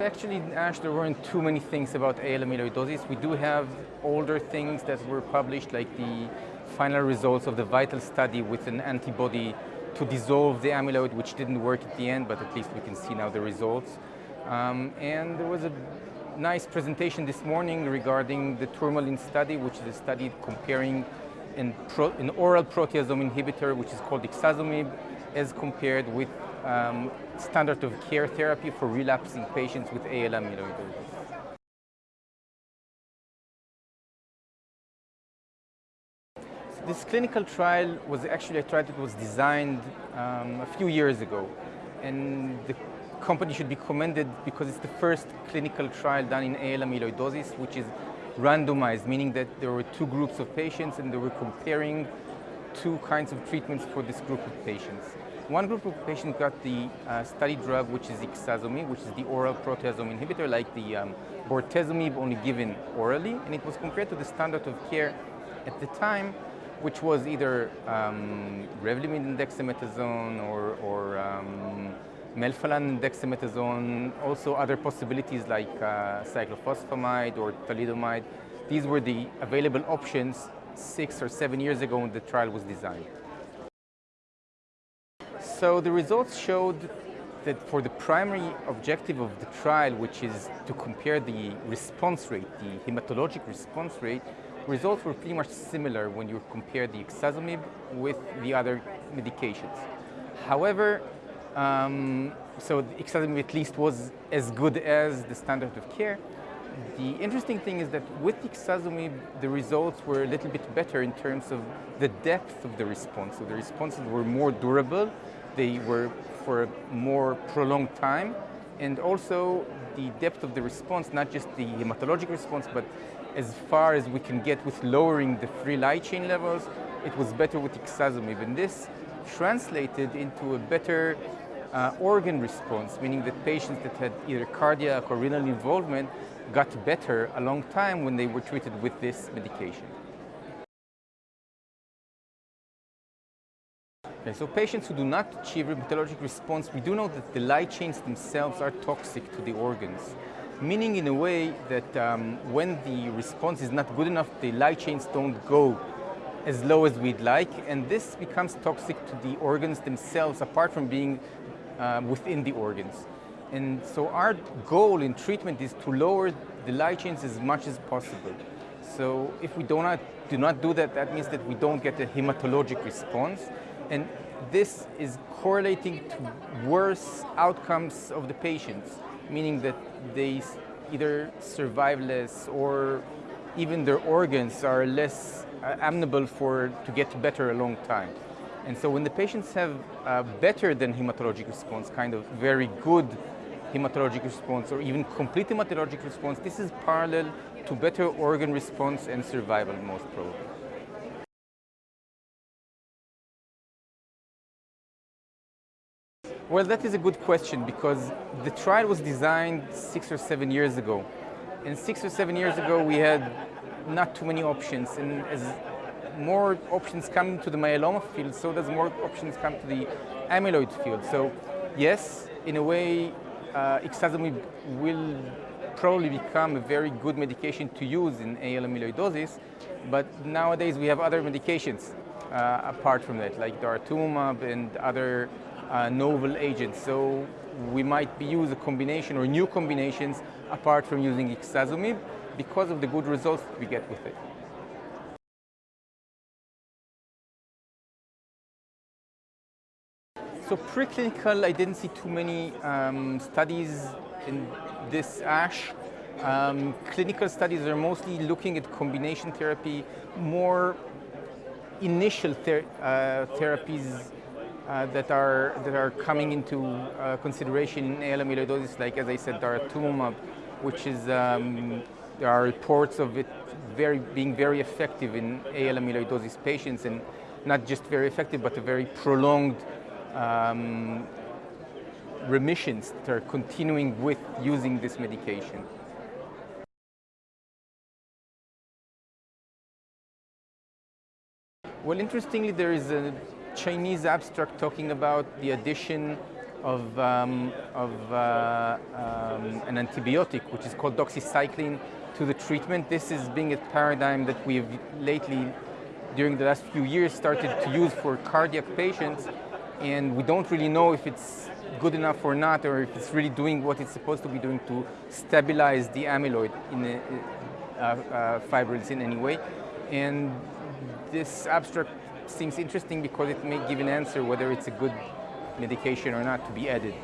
Actually, ASH, there weren't too many things about AL amyloidosis. We do have older things that were published, like the final results of the VITAL study with an antibody to dissolve the amyloid, which didn't work at the end, but at least we can see now the results. Um, and there was a nice presentation this morning regarding the tourmaline study, which is a study comparing an, an oral proteasome inhibitor, which is called ixazomib, as compared with um, standard of care therapy for relapsing patients with AL amyloidosis. This clinical trial was actually a trial that was designed um, a few years ago. And the company should be commended because it's the first clinical trial done in AL amyloidosis, which is randomized, meaning that there were two groups of patients and they were comparing two kinds of treatments for this group of patients. One group of patients got the uh, study drug, which is ixazomib, which is the oral proteasome inhibitor, like the um, bortezomib, only given orally, and it was compared to the standard of care at the time, which was either um, Revlimid and dexamethasone or, or um, melphalan and dexamethasone, also other possibilities like uh, cyclophosphamide or thalidomide. These were the available options six or seven years ago when the trial was designed. So the results showed that for the primary objective of the trial, which is to compare the response rate, the hematologic response rate, results were pretty much similar when you compare the ixazomib with the other medications. However, um, so the ixazomib at least was as good as the standard of care. The interesting thing is that with ixazomib, the results were a little bit better in terms of the depth of the response. So the responses were more durable they were for a more prolonged time, and also the depth of the response, not just the hematologic response, but as far as we can get with lowering the free light chain levels, it was better with ixazomib. And this translated into a better uh, organ response, meaning that patients that had either cardiac or renal involvement got better a long time when they were treated with this medication. So patients who do not achieve hematologic response, we do know that the light chains themselves are toxic to the organs, meaning in a way that um, when the response is not good enough, the light chains don't go as low as we'd like, and this becomes toxic to the organs themselves, apart from being uh, within the organs. And so our goal in treatment is to lower the light chains as much as possible. So if we do not, do not do that, that means that we don't get a hematologic response, and this is correlating to worse outcomes of the patients, meaning that they either survive less or even their organs are less uh, amenable for to get better a long time. And so when the patients have better than hematologic response, kind of very good hematologic response or even complete hematologic response, this is parallel to better organ response and survival most probably. Well, that is a good question because the trial was designed six or seven years ago. And six or seven years ago, we had not too many options. And as more options come to the myeloma field, so does more options come to the amyloid field. So yes, in a way, uh, ixazomib will probably become a very good medication to use in AL amyloidosis, but nowadays we have other medications uh, apart from that, like daratumumab and other uh, novel agents. So we might be use a combination or new combinations apart from using ixazomib because of the good results we get with it. So preclinical, I didn't see too many um, studies in this ASH. Um, clinical studies are mostly looking at combination therapy, more initial ther uh, therapies uh, that are that are coming into uh, consideration in AL amyloidosis, like as I said, daratumumab, which is um, there are reports of it very being very effective in AL amyloidosis patients, and not just very effective, but a very prolonged um, remissions that are continuing with using this medication. Well, interestingly, there is a Chinese abstract talking about the addition of, um, of uh, um, an antibiotic, which is called doxycycline, to the treatment. This is being a paradigm that we've lately, during the last few years, started to use for cardiac patients, and we don't really know if it's good enough or not, or if it's really doing what it's supposed to be doing to stabilize the amyloid in the uh, uh, fibrils in any way. And this abstract seems interesting because it may give an answer whether it's a good medication or not to be added.